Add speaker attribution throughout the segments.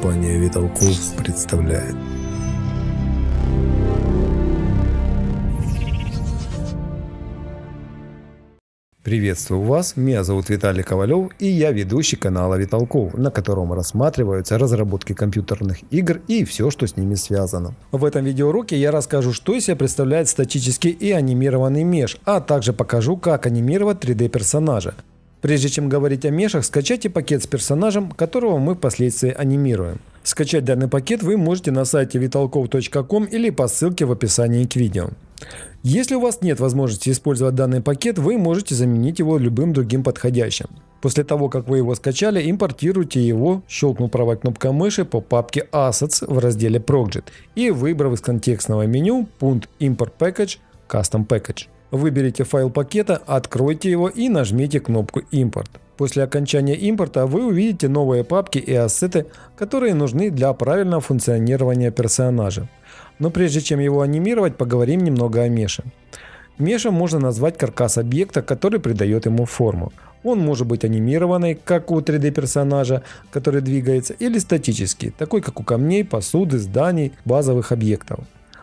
Speaker 1: Компания Виталков представляет. Приветствую вас, меня зовут Виталий Ковалев и я ведущий канала Виталков, на котором рассматриваются разработки компьютерных игр и все, что с ними связано. В этом видеоуроке я расскажу, что из себя представляет статический и анимированный меш, а также покажу, как анимировать 3D персонажа. Прежде чем говорить о мешах, скачайте пакет с персонажем, которого мы впоследствии анимируем. Скачать данный пакет вы можете на сайте vitalkov.com или по ссылке в описании к видео. Если у вас нет возможности использовать данный пакет, вы можете заменить его любым другим подходящим. После того, как вы его скачали, импортируйте его, щелкнув правой кнопкой мыши по папке Assets в разделе Project и выбрав из контекстного меню пункт Import Package Custom Package. Выберите файл пакета, откройте его и нажмите кнопку «Импорт». После окончания импорта вы увидите новые папки и ассеты, которые нужны для правильного функционирования персонажа. Но прежде чем его анимировать, поговорим немного о меше. Мешем можно назвать каркас объекта, который придает ему форму. Он может быть анимированный, как у 3D персонажа, который двигается, или статический, такой как у камней, посуды, зданий, базовых объектов.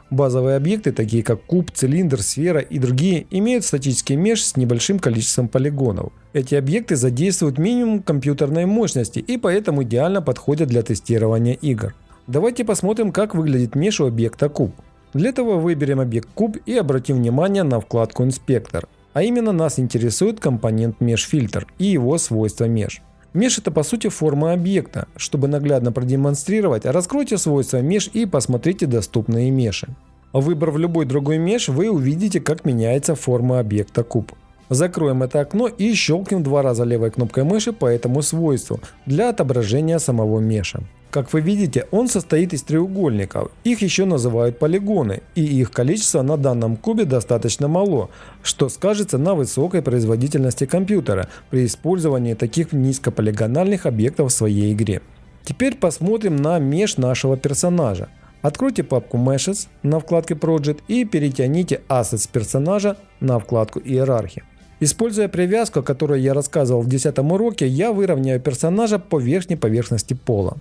Speaker 1: Базовые объекты, такие как куб, цилиндр, сфера и другие, имеют статический меж с небольшим количеством полигонов. Эти объекты задействуют минимум компьютерной мощности и поэтому идеально подходят для тестирования игр. Давайте посмотрим, как выглядит меж у объекта куб. Для этого выберем объект куб и обратим внимание на вкладку «Инспектор». А именно нас интересует компонент межфильтр и его свойства меж. Меж это по сути форма объекта. Чтобы наглядно продемонстрировать, раскройте свойства меж и посмотрите доступные меши. Выбрав любой другой меж, вы увидите, как меняется форма объекта куб. Закроем это окно и щелкнем два раза левой кнопкой мыши по этому свойству для отображения самого меша. Как вы видите, он состоит из треугольников. Их еще называют полигоны, и их количество на данном кубе достаточно мало, что скажется на высокой производительности компьютера при использовании таких низкополигональных объектов в своей игре. Теперь посмотрим на меш нашего персонажа. Откройте папку Meshes на вкладке Project и перетяните Assets персонажа на вкладку Иерархия. Используя привязку, о которой я рассказывал в 10 уроке, я выровняю персонажа по верхней поверхности пола.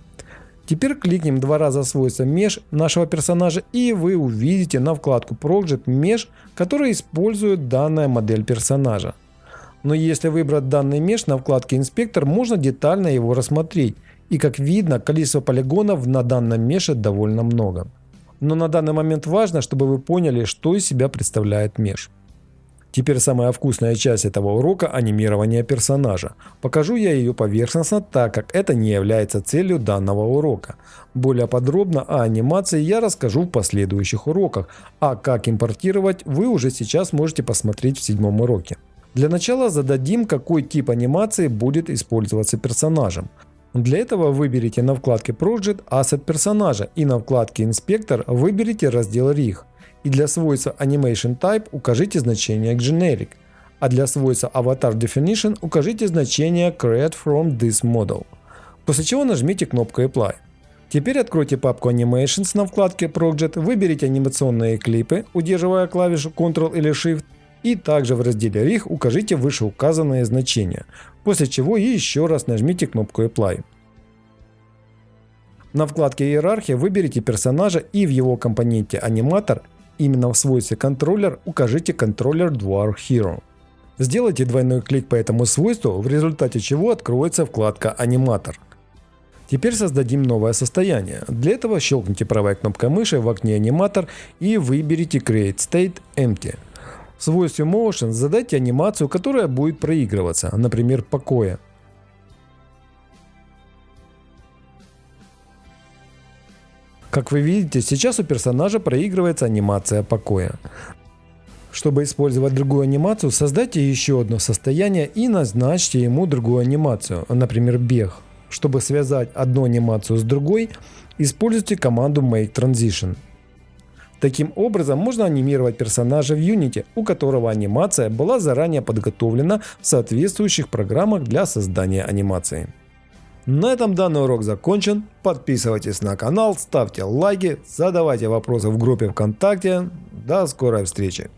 Speaker 1: Теперь кликнем два раза свойства Mesh нашего персонажа и вы увидите на вкладку Project Mesh, который использует данная модель персонажа. Но если выбрать данный Mesh на вкладке Инспектор, можно детально его рассмотреть. И как видно, количество полигонов на данном меше довольно много. Но на данный момент важно, чтобы вы поняли, что из себя представляет меш. Теперь самая вкусная часть этого урока – анимирование персонажа. Покажу я ее поверхностно, так как это не является целью данного урока. Более подробно о анимации я расскажу в последующих уроках, а как импортировать вы уже сейчас можете посмотреть в седьмом уроке. Для начала зададим, какой тип анимации будет использоваться персонажем. Для этого выберите на вкладке Project Asset персонажа и на вкладке Инспектор выберите раздел RIG и для свойства Animation Type укажите значение Generic, а для свойства Avatar Definition укажите значение Create from this model. После чего нажмите кнопку Apply. Теперь откройте папку Animations на вкладке Project, выберите анимационные клипы, удерживая клавишу Ctrl или Shift, и также в разделе RIG укажите вышеуказанные значения, после чего еще раз нажмите кнопку Apply. На вкладке Иерархия выберите персонажа и в его компоненте Аниматор Именно в свойстве контроллер укажите контроллер Dwarf Hero. Сделайте двойной клик по этому свойству, в результате чего откроется вкладка Аниматор. Теперь создадим новое состояние. Для этого щелкните правой кнопкой мыши в окне Аниматор и выберите Create State Empty. В свойстве Motion задайте анимацию, которая будет проигрываться, например, покоя. Как вы видите, сейчас у персонажа проигрывается анимация покоя. Чтобы использовать другую анимацию, создайте еще одно состояние и назначьте ему другую анимацию, например бег. Чтобы связать одну анимацию с другой, используйте команду Make Transition. Таким образом можно анимировать персонажа в Unity, у которого анимация была заранее подготовлена в соответствующих программах для создания анимации. На этом данный урок закончен. Подписывайтесь на канал, ставьте лайки, задавайте вопросы в группе ВКонтакте. До скорой встречи!